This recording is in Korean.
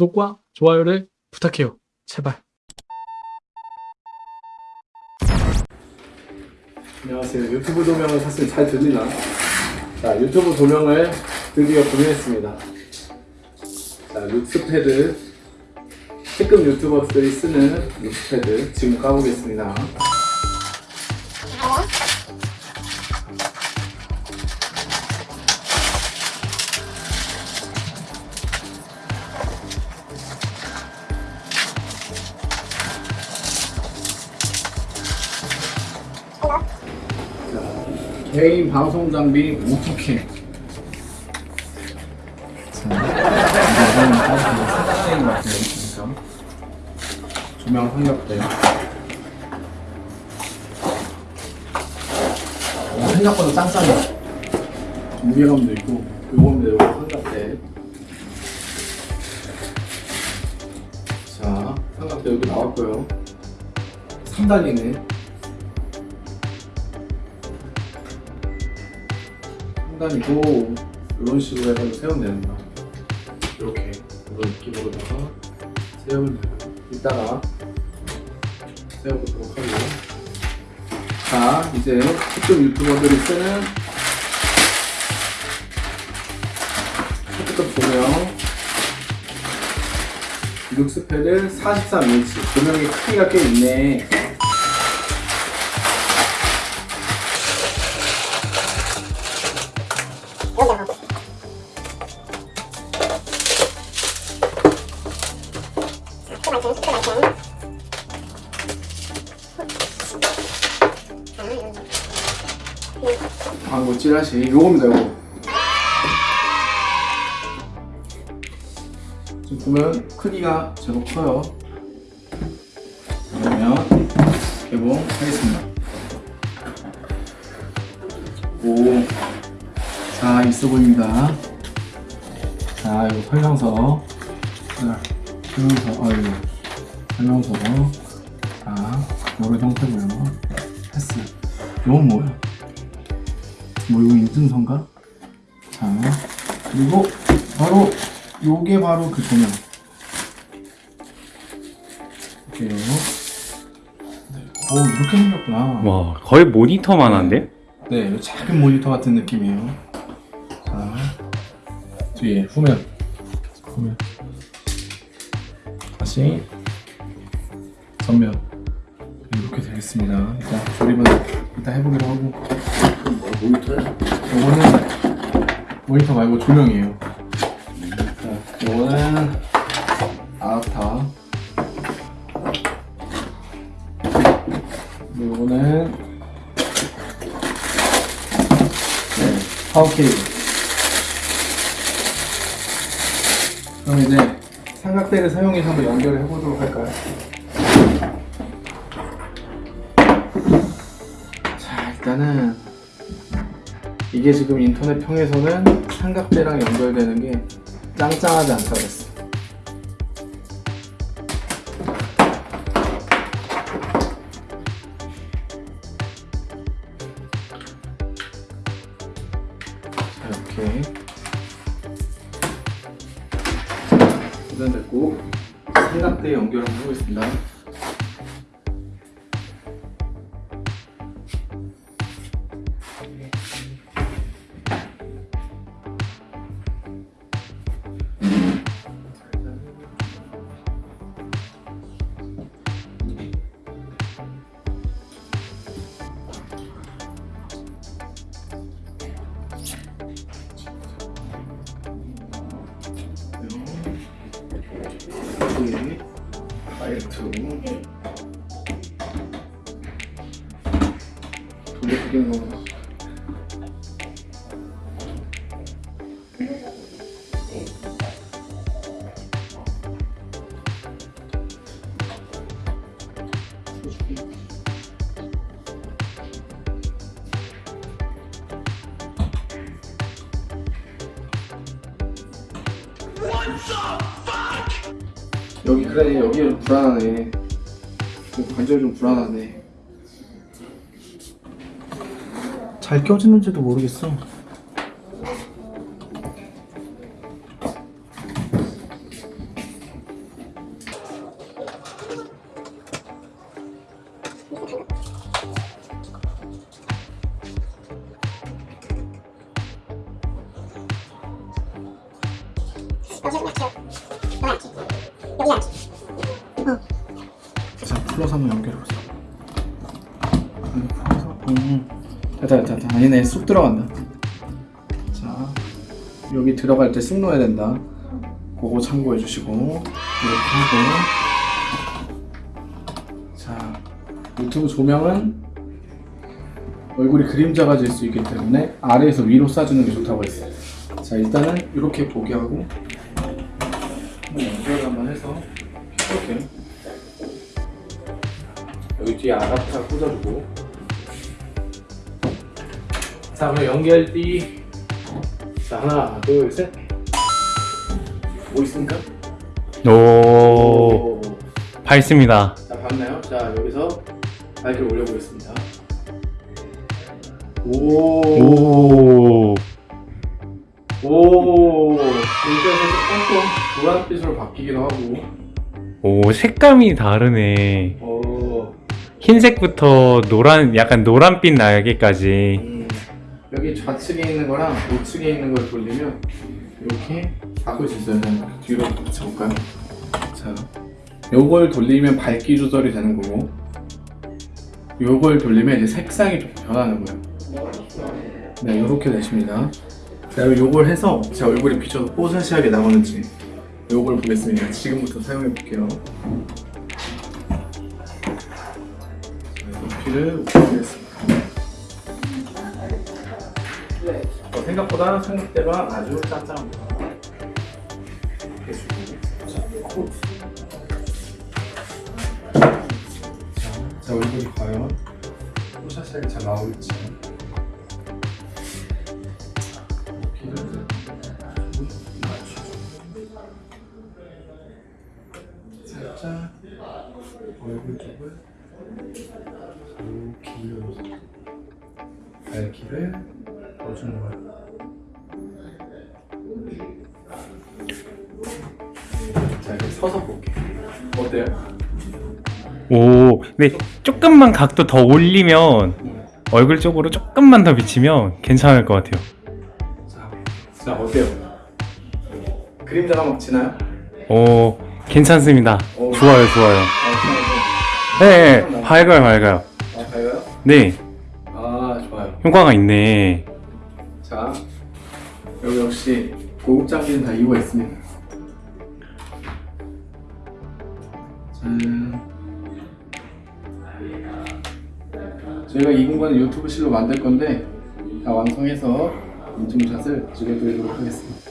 구독과 좋아요를 부탁해요. 제발. 안녕하세요. 유튜브 조명을 샀으니 잘 들리나? 자, 유튜브 조명을 드디어 구매했습니다. 자, 룩스패드. 특급 유튜버들이 쓰는 룩스패드 지금 까보겠습니다. 개인 방송 장비 오토캠. 조명 삼각대. 어, 생각보다 짱짱해. 무게감도 있고, 요건데 요거 삼각대. 자, 삼각대 여기 나왔고요. 3단이네. 상단이고 이런 식으로 해가지고 세우면 됩니다. 이렇게 이런 느낌으로다가 세우면 돼요. 이따가 세워보도록 하고요. 자 이제 특급 유튜버들이 쓰는 특급 조명 룩스패드 43인치 조명의 크기가 꽤 있네. 광고 찌라시. 요겁니다 요거. 지금 보면 크기가 제법 커요. 그러면 개봉하겠습니다. 오, 자 있어 보입니다. 자 이거 설명서 자, 설명서 아이고 설명서 자 요런 형태고요. 패스 이건 뭐야 뭐 이거 인증서인가? 자 그리고 바로 요게 바로 그 조명. 이렇게요. 오 이렇게 생겼구나. 와 거의 모니터만 한데? 네 이거 작은 모니터 같은 느낌이에요. 자 뒤에 후면. 후면 다시 전면 이렇게 되겠습니다 일단 조립은 이따 해보기로 하고 모니터야? 요거는 모니터 말고 조명이에요. 자, 요거는 아타. 요거는 네, 파워 케이블. 그럼 이제 삼각대를 사용해서 한번 연결을 해보도록 할까요? 자, 일단은 이게 지금 인터넷 평에서는 삼각대랑 연결되는 게 짱짱하지 않다고 했어. 연결 한번 해보겠습니다. 돌려 크게 넣어 여기 그래 여기 좀 불안하네. 관절이 좀 불안하네 잘 껴지는지도 모르겠어 자, 플러스 한번 연결해보세요. 그래서 음. 음. 됐다, 됐다, 됐다. 아니네, 쑥 들어간다. 자, 여기 들어갈 때 쑥 넣어야 된다. 그거 참고해 주시고, 이렇게 하고. 자, 유튜브 조명은 얼굴이 그림자가 질 수 있기 때문에 아래에서 위로 쏴주는 게 좋다고 했어요. 자, 일단은 이렇게 보게 하고, 연결 한번 해서, 이렇게. 여기 뒤에 아답터 꽂아주고 자 그럼 연결띠 자 하나 둘셋뭐 있습니까? 오, 밝습니다. 자 봤나요? 자 여기서 밝기를 올려보겠습니다 오, 오, 오, 여기서 조금 노란빛으로 바뀌기도 하고, 오, 색감이 다르네. 오, 흰색부터 노란, 약간 노란빛 날개까지. 음, 여기 좌측에 있는 거랑 우측에 있는 걸 돌리면 이렇게 바꿀 수 있어요. 뒤로 붙여볼까요? 자, 요걸 돌리면 밝기 조절이 되는 거고, 요걸 돌리면 이제 색상이 좀 변하는 거예요. 네, 요렇게 되십니다. 자, 그리고 요걸 해서 제 얼굴이 비춰서 뽀샤시하게 나오는지 요걸 보겠습니다. 지금부터 사용해 볼게요. 높이를 올리겠습니다. 생각보다 성립대가 아주 주고, 자, 제 얼굴이 과연 뽀샤시하게 잘 나올지. 얼굴 쪽을 이렇게 밝기를 넣어주는 거예요. 서서 볼게요. 어때요? 오, 근데 조금만 각도 더 올리면 얼굴 쪽으로 조금만 더 비치면 괜찮을 것 같아요. 자, 자 어때요? 그림자가 막 지나요? 오, 괜찮습니다. 오. 좋아요, 좋아요. 아, 네, 네, 밝아요, 밝아요. 아, 밝아요? 네, 아, 좋아요. 효과가 있네. 자, 여기 역시 고급 장비는 다 이유가 있습니다. 짠. 저희가 이 공간을 유튜브실로 만들 건데 다 완성해서 인증샷을 찍어드리도록 하겠습니다.